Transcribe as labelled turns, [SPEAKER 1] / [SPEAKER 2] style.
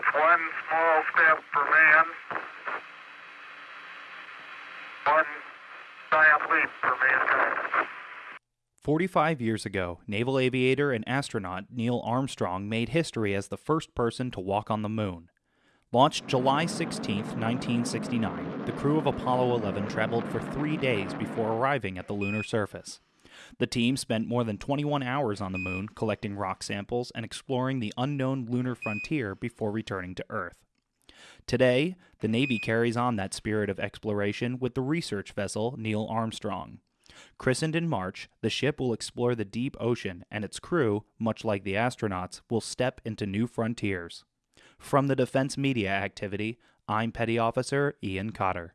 [SPEAKER 1] One small step for man, one giant leap for mankind.
[SPEAKER 2] 45 years ago, naval aviator and astronaut Neil Armstrong made history as the first person to walk on the moon. Launched July 16, 1969, the crew of Apollo 11 traveled for three days before arriving at the lunar surface. The team spent more than 21 hours on the moon collecting rock samples and exploring the unknown lunar frontier before returning to Earth. Today, the Navy carries on that spirit of exploration with the research vessel Neil Armstrong. Christened in March, the ship will explore the deep ocean, and its crew, much like the astronauts, will step into new frontiers. From the Defense Media Activity, I'm Petty Officer Ian Cotter.